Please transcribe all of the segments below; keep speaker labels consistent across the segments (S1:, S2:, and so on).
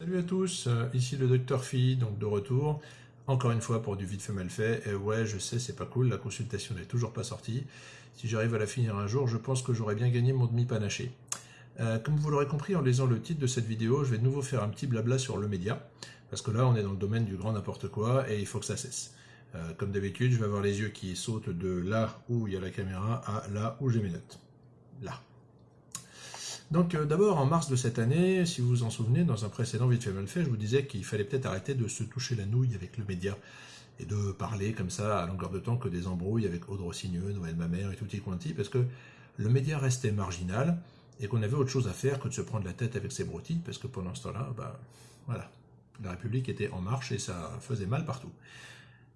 S1: Salut à tous, euh, ici le docteur Phi, donc de retour, encore une fois pour du vite fait mal fait, et ouais je sais c'est pas cool, la consultation n'est toujours pas sortie, si j'arrive à la finir un jour, je pense que j'aurais bien gagné mon demi-panaché. Euh, comme vous l'aurez compris en lisant le titre de cette vidéo, je vais de nouveau faire un petit blabla sur le média, parce que là on est dans le domaine du grand n'importe quoi, et il faut que ça cesse. Euh, comme d'habitude, je vais avoir les yeux qui sautent de là où il y a la caméra à là où j'ai mes notes. Là. Donc euh, d'abord, en mars de cette année, si vous vous en souvenez, dans un précédent Vite fait mal fait, je vous disais qu'il fallait peut-être arrêter de se toucher la nouille avec le média et de parler comme ça à longueur de temps que des embrouilles avec Aude Rossigneux, Noël Mamère et tutti quanti, parce que le média restait marginal et qu'on avait autre chose à faire que de se prendre la tête avec ses broutilles, parce que pendant ce temps-là, bah, voilà, la République était en marche et ça faisait mal partout.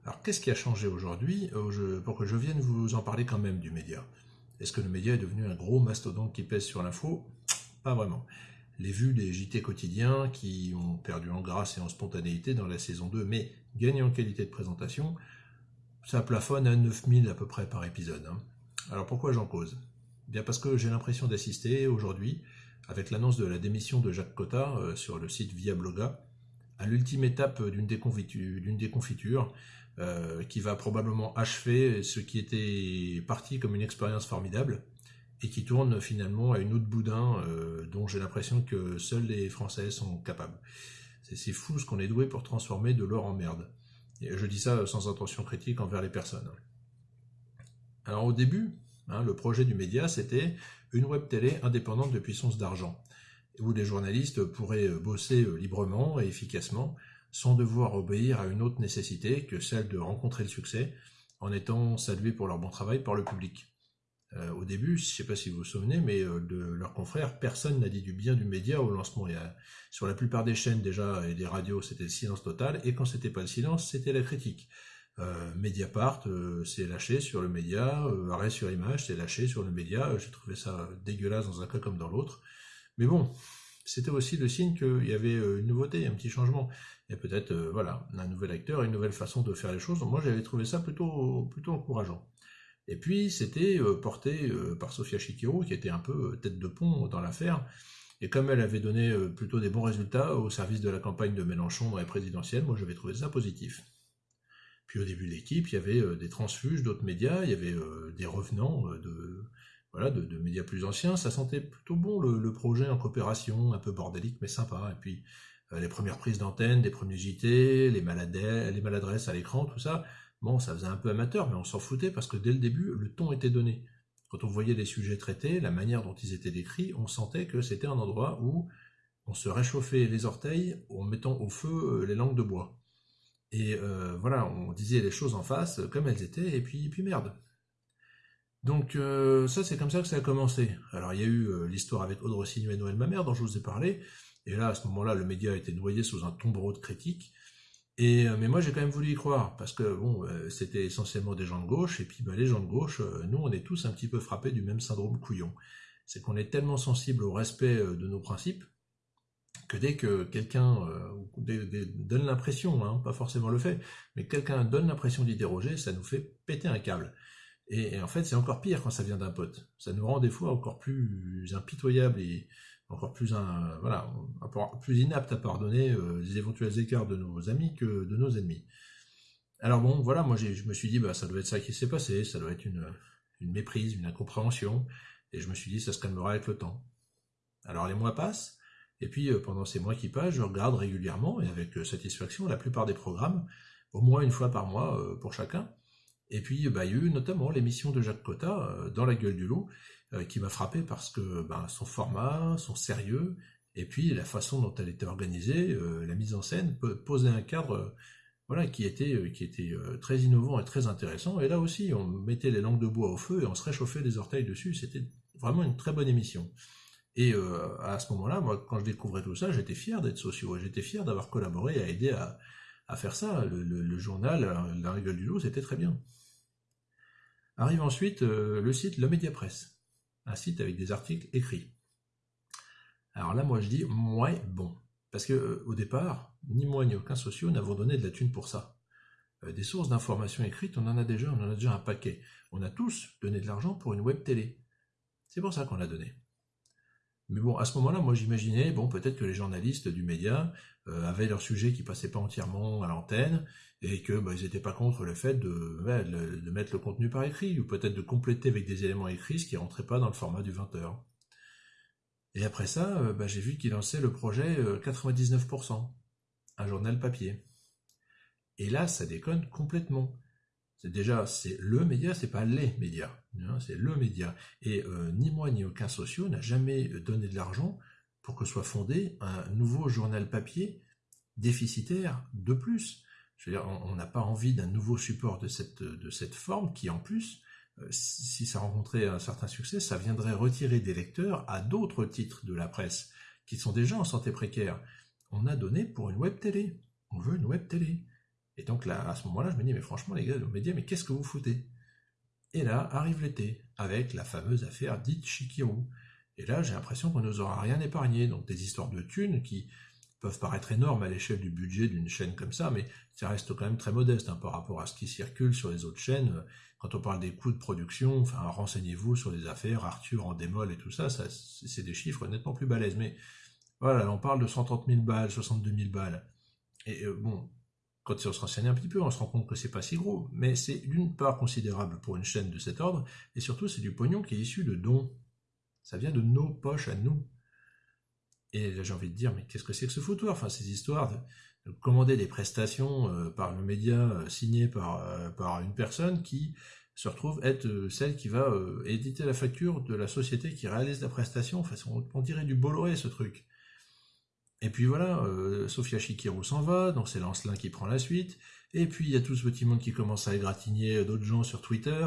S1: Alors qu'est-ce qui a changé aujourd'hui? Euh, pour que je vienne vous en parler quand même du média Est-ce que le média est devenu un gros mastodonte qui pèse sur l'info? Pas vraiment. Les vues des JT quotidiens qui ont perdu en grâce et en spontanéité dans la saison 2, mais gagnent en qualité de présentation, ça plafonne à 9000 à peu près par épisode. Hein. Alors pourquoi j'en cause? Bien parce que j'ai l'impression d'assister aujourd'hui, avec l'annonce de la démission de Jacques Cotta euh, sur le site Via Bloga, à l'ultime étape d'une déconfiture, euh, qui va probablement achever ce qui était parti comme une expérience formidable, et qui tourne finalement à une autre boudin euh, dont j'ai l'impression que seuls les Français sont capables. C'est fou ce qu'on est doué pour transformer de l'or en merde. Et je dis ça sans intention critique envers les personnes. Alors au début, hein, le projet du média, c'était une web télé indépendante de puissance d'argent, où les journalistes pourraient bosser librement et efficacement, sans devoir obéir à une autre nécessité que celle de rencontrer le succès, en étant salués pour leur bon travail par le public. Euh, au début, je ne sais pas si vous vous souvenez, mais euh, de leurs confrères, personne n'a dit du bien du média au lancement. sur la plupart des chaînes déjà et des radios, c'était le silence total, et quand c'était pas le silence, c'était la critique. Euh, Mediapart s'est lâché sur le média, arrêt sur image s'est lâché sur le média, j'ai trouvé ça dégueulasse dans un cas comme dans l'autre. Mais bon, c'était aussi le signe qu'il y avait une nouveauté, un petit changement. Et peut-être, voilà, un nouvel acteur, une nouvelle façon de faire les choses. Moi, j'avais trouvé ça plutôt, plutôt encourageant. Et puis, c'était euh, porté euh, par Sofia Chikiro, qui était un peu euh, tête de pont dans l'affaire. Et comme elle avait donné plutôt des bons résultats au service de la campagne de Mélenchon dans les présidentielles, moi j'avais trouvé ça positif. Puis au début de l'équipe, il y avait des transfuges d'autres médias, il y avait des revenants de, voilà, de, médias plus anciens. Ça sentait plutôt bon le, projet en coopération, un peu bordélique mais sympa. Et puis les premières prises d'antenne, des premiers JT, les, maladresses à l'écran, tout ça, Bon, ça faisait un peu amateur, mais on s'en foutait parce que dès le début, le ton était donné. Quand on voyait les sujets traités, la manière dont ils étaient décrits, on sentait que c'était un endroit où on se réchauffait les orteils en mettant au feu euh, les langues de bois. Et euh, voilà, on disait les choses en face comme elles étaient, et puis, merde. Donc euh, ça, c'est comme ça que ça a commencé. Alors il y a eu l'histoire avec Audrey Rossignol et Noël Mamère dont je vous ai parlé, et là, à ce moment-là, le média a été noyé sous un tombereau de critiques, et, euh, mais moi, j'ai quand même voulu y croire, parce que bon, euh, c'était essentiellement des gens de gauche, et puis bah, les gens de gauche, euh, nous, on est tous un petit peu frappés du même syndrome couillon. C'est qu'on est tellement sensible au respect de nos principes, que dès que quelqu'un donne l'impression, hein, pas forcément le fait, mais quelqu'un donne l'impression d'y déroger, ça nous fait péter un câble. Et, en fait, c'est encore pire quand ça vient d'un pote. Ça nous rend des fois encore plus impitoyables et, encore plus, un, voilà, plus inapte à pardonner euh, les éventuels écarts de nos amis que de nos ennemis. Alors bon, voilà, moi je me suis dit, bah, ça doit être ça qui s'est passé, ça doit être une, méprise, une incompréhension, et je me suis dit, ça se calmera avec le temps. Alors les mois passent, et puis euh, pendant ces mois qui passent, je regarde régulièrement, et avec euh, satisfaction, la plupart des programmes, au moins une fois par mois pour chacun, et puis, bah, il y a eu notamment l'émission de Jacques Cotta, dans La gueule du loup, euh, qui m'a frappé parce que ben, son format, son sérieux, et puis la façon dont elle était organisée, euh, la mise en scène, posait un cadre euh, voilà, qui était, qui était très innovant et très intéressant. Et là aussi, on mettait les langues de bois au feu et on se réchauffait les orteils dessus. C'était vraiment une très bonne émission. Et à ce moment-là, moi, quand je découvrais tout ça, j'étais fier d'être socio, j'étais fier d'avoir collaboré à aider à, faire ça. Le, journal, La Gueule du Loup, c'était très bien. Arrive ensuite le site Le Média Presse un site avec des articles écrits. Alors là, moi, je dis, ouais, bon. Parce que euh, au départ, ni moi ni aucun socio n'avons donné de la thune pour ça. Euh, des sources d'informations écrites, on en a déjà, on en a déjà un paquet. On a tous donné de l'argent pour une web télé. C'est pour ça qu'on l'a donné. Mais bon, à ce moment-là, moi j'imaginais, bon, peut-être que les journalistes du média avaient leur sujet qui passait pas entièrement à l'antenne, et que bah, ils n'étaient pas contre le fait de, mettre le contenu par écrit, ou peut-être de compléter avec des éléments écrits ce qui rentrait pas dans le format du 20h. Et après ça, euh, bah, j'ai vu qu'il lançait le projet 99%, euh, un journal papier. Et là, ça déconne complètement. C'est déjà, c'est le média, c'est pas les médias, hein, c'est le média. Et ni moi ni aucun socio n'a jamais donné de l'argent pour que soit fondé un nouveau journal papier déficitaire de plus. Je veux dire, on n'a pas envie d'un nouveau support de cette, forme qui, en plus, euh, si ça rencontrait un certain succès, ça viendrait retirer des lecteurs à d'autres titres de la presse qui sont déjà en santé précaire. On a donné pour une web télé. On veut une web télé. Et donc là, à ce moment-là, je me dis, mais franchement, les gars de médias, mais qu'est-ce que vous foutez? Et là, arrive l'été, avec la fameuse affaire dite Shikiru. Et là, j'ai l'impression qu'on nous aura rien épargné. Donc des histoires de thunes qui peuvent paraître énormes à l'échelle du budget d'une chaîne comme ça, mais ça reste quand même très modeste hein, par rapport à ce qui circule sur les autres chaînes. Quand on parle des coûts de production, enfin, renseignez-vous sur les affaires, Arthur en démol et tout ça, ça c'est des chiffres nettement plus balèzes. Mais voilà, on parle de 130 000 balles, 62 000 balles. Et euh, bon, quand on se renseigne un petit peu, on se rend compte que c'est pas si gros, mais c'est d'une part considérable pour une chaîne de cet ordre, et surtout c'est du pognon qui est issu de dons. Ça vient de nos poches à nous. Et j'ai envie de dire, mais qu'est-ce que c'est que ce foutoir Enfin, ces histoires de, commander des prestations euh, par le média euh, signé par, euh, par une personne qui se retrouve être celle qui va éditer la facture de la société qui réalise la prestation. Enfin, on, dirait du Bolloré, ce truc. Et puis voilà, Sophia Chikirou s'en va, donc c'est Lancelin qui prend la suite. Et puis il y a tout ce petit monde qui commence à égratigner d'autres gens sur Twitter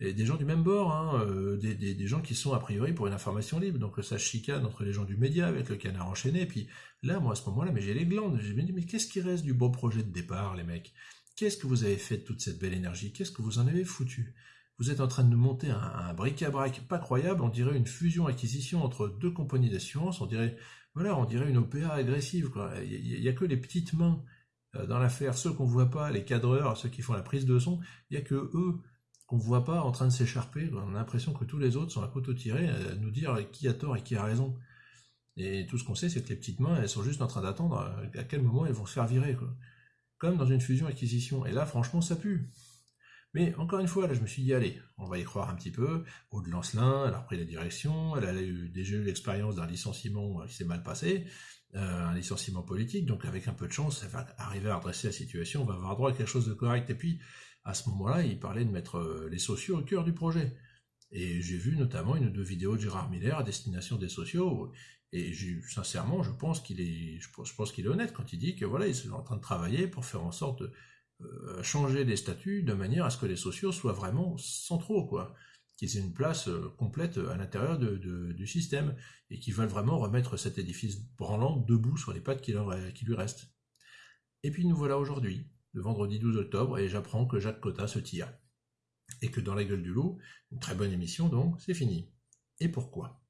S1: des gens du même bord, hein, euh, des, gens qui sont a priori pour une information libre. Donc ça chicane entre les gens du média avec le canard enchaîné. Puis là, moi à ce moment-là, mais j'ai les glandes. Je me dis, mais qu'est-ce qui reste du beau projet de départ, les mecs? Qu'est-ce que vous avez fait de toute cette belle énergie? Qu'est-ce que vous en avez foutu? Vous êtes en train de monter un, bric-à-brac pas croyable. On dirait une fusion-acquisition entre deux compagnies d'assurance. On dirait, voilà, on dirait une OPA agressive. Il n'y a, que les petites mains euh, dans l'affaire, ceux qu'on voit pas, les cadreurs, ceux qui font la prise de son, il n'y a que eux qu'on ne voit pas en train de s'écharper. On a l'impression que tous les autres sont à couteau tiré à nous dire qui a tort et qui a raison. Et tout ce qu'on sait, c'est que les petites mains, elles sont juste en train d'attendre à quel moment elles vont se faire virer. Comme dans une fusion-acquisition. Et là, franchement, ça pue. Mais encore une fois, là, je me suis dit, allez, on va y croire un petit peu. Aude Lancelin, elle a repris la direction, elle a eu, déjà eu l'expérience d'un licenciement qui s'est mal passé, euh, un licenciement politique, donc avec un peu de chance, elle va arriver à redresser la situation, on va avoir droit à quelque chose de correct. Et puis, à ce moment-là, il parlait de mettre euh, les sociaux au cœur du projet. Et j'ai vu notamment une ou deux vidéos de Gérard Miller à destination des sociaux. Et sincèrement, je pense qu'il est, je pense, qu'il est honnête quand il dit que voilà, ils sont en train de travailler pour faire en sorte de euh, changer les statuts de manière à ce que les sociaux soient vraiment centraux, quoi, qu'ils aient une place euh, complète à l'intérieur du système et qu'ils veulent vraiment remettre cet édifice branlant debout sur les pattes qui lui restent. Et puis nous voilà aujourd'hui le vendredi 12 octobre, et j'apprends que Jacques Cotta se tire. Et que dans la gueule du loup, une très bonne émission donc, c'est fini. Et pourquoi?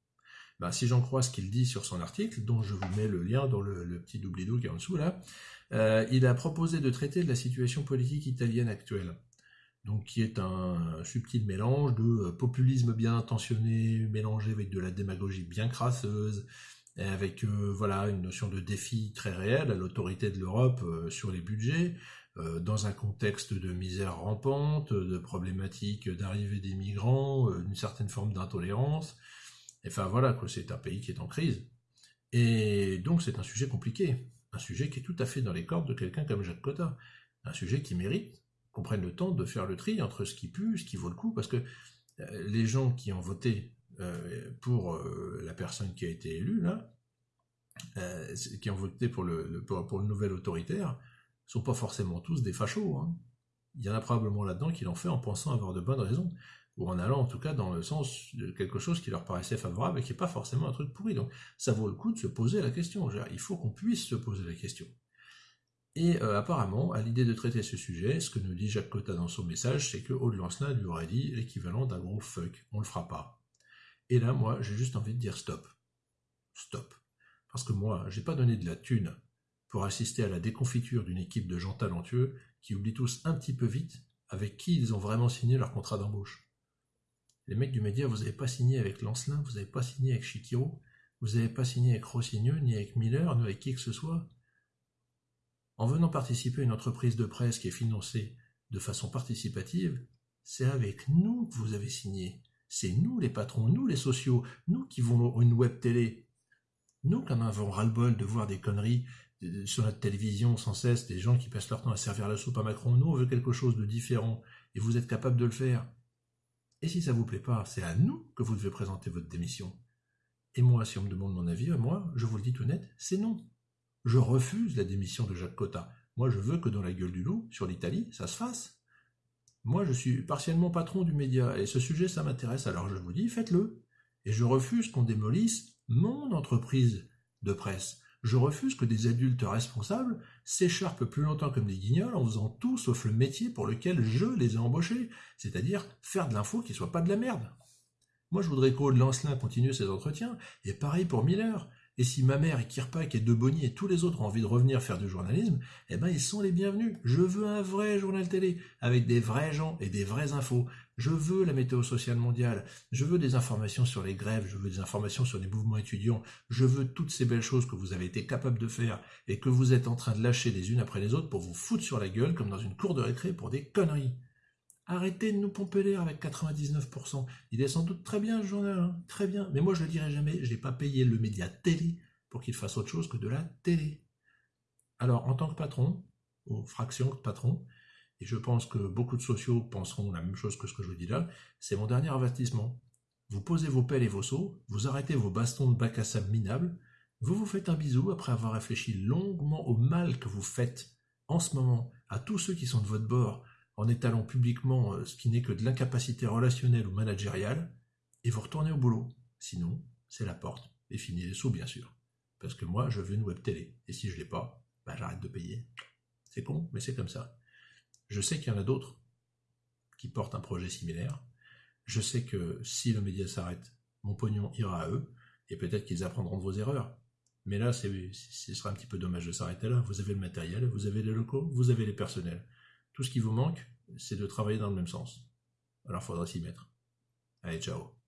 S1: Ben, Si j'en crois ce qu'il dit sur son article, dont je vous mets le lien dans le, petit doublidou qui est en dessous là, euh, il a proposé de traiter de la situation politique italienne actuelle. Donc qui est un subtil mélange de euh, populisme bien intentionné, mélangé avec de la démagogie bien crasseuse, avec euh, voilà une notion de défi très réel à l'autorité de l'Europe sur les budgets, euh, dans un contexte de misère rampante, de problématiques d'arrivée des migrants, euh, d'une certaine forme d'intolérance. Enfin voilà, c'est un pays qui est en crise. Et donc c'est un sujet compliqué, un sujet qui est tout à fait dans les cordes de quelqu'un comme Jacques Cotta, un sujet qui mérite qu'on prenne le temps de faire le tri entre ce qui pue, ce qui vaut le coup, parce que euh, les gens qui ont voté pour la personne qui a été élue, là, qui ont voté pour le, pour le nouvel autoritaire, sont pas forcément tous des fachos. Hein. Il y en a probablement là-dedans qui l'ont fait en pensant avoir de bonnes raisons, ou en allant en tout cas dans le sens de quelque chose qui leur paraissait favorable et qui n'est pas forcément un truc pourri. Donc ça vaut le coup de se poser la question. Il faut qu'on puisse se poser la question. Et euh, apparemment, à l'idée de traiter ce sujet, ce que nous dit Jacques Cotta dans son message, c'est que Aude Lancelin lui aurait dit l'équivalent d'un gros fuck, on le fera pas. Et là, moi, j'ai juste envie de dire stop. Stop. Parce que moi, j'ai pas donné de la thune pour assister à la déconfiture d'une équipe de gens talentueux qui oublient tous un petit peu vite avec qui ils ont vraiment signé leur contrat d'embauche. Les mecs du média, vous n'avez pas signé avec Lancelin, vous n'avez pas signé avec Shikiro, vous n'avez pas signé avec Rossigneux, ni avec Miller, ni avec qui que ce soit. En venant participer à une entreprise de presse qui est financée de façon participative, c'est avec nous que vous avez signé. C'est nous les patrons, nous les sociaux, nous qui voulons une web télé. Nous qui en avons ras-le-bol de voir des conneries sur notre télévision sans cesse, des gens qui passent leur temps à servir la soupe à Macron. Nous, on veut quelque chose de différent et vous êtes capable de le faire. Et si ça vous plaît pas, c'est à nous que vous devez présenter votre démission. Et moi, si on me demande mon avis, moi, je vous le dis tout net, c'est non. Je refuse la démission de Jacques Cotta. Moi, je veux que dans la gueule du loup, sur l'Italie, ça se fasse. Moi, je suis partiellement patron du média, et ce sujet, ça m'intéresse, alors je vous dis, faites-le. Et je refuse qu'on démolisse mon entreprise de presse. Je refuse que des adultes responsables s'écharpent plus longtemps comme des guignols en faisant tout sauf le métier pour lequel je les ai embauchés, c'est-à-dire faire de l'info qui soit pas de la merde. Moi, je voudrais qu'Aude Lancelin continue ses entretiens, et pareil pour Miller. Et si ma mère et Kirpak et Debonny et tous les autres ont envie de revenir faire du journalisme, eh ben ils sont les bienvenus. Je veux un vrai journal télé, avec des vrais gens et des vraies infos. Je veux la météo sociale mondiale. Je veux des informations sur les grèves. Je veux des informations sur les mouvements étudiants. Je veux toutes ces belles choses que vous avez été capable de faire et que vous êtes en train de lâcher les unes après les autres pour vous foutre sur la gueule comme dans une cour de récré pour des conneries. Arrêtez de nous pomper l'air avec 99%. Il est sans doute très bien, le journal, hein, très bien. Mais moi, je ne le dirai jamais, je n'ai pas payé le média télé pour qu'il fasse autre chose que de la télé. Alors, en tant que patron, ou fraction de patron, et je pense que beaucoup de sociaux penseront la même chose que ce que je vous dis là, c'est mon dernier avertissement. Vous posez vos pelles et vos seaux, vous arrêtez vos bastons de bac à sable minables, vous vous faites un bisou après avoir réfléchi longuement au mal que vous faites en ce moment à tous ceux qui sont de votre bord, en étalant publiquement euh, ce qui n'est que de l'incapacité relationnelle ou managériale, et vous retournez au boulot. Sinon, c'est la porte, et fini les sous bien sûr. Parce que moi, je veux une web télé, et si je l'ai pas, bah, j'arrête de payer. C'est con, mais c'est comme ça. Je sais qu'il y en a d'autres qui portent un projet similaire. Je sais que si le média s'arrête, mon pognon ira à eux, et peut-être qu'ils apprendront de vos erreurs. Mais là, ce sera un petit peu dommage de s'arrêter là. Vous avez le matériel, vous avez les locaux, vous avez les personnels. Tout ce qui vous manque, c'est de travailler dans le même sens. Alors faudra s'y mettre. Allez, ciao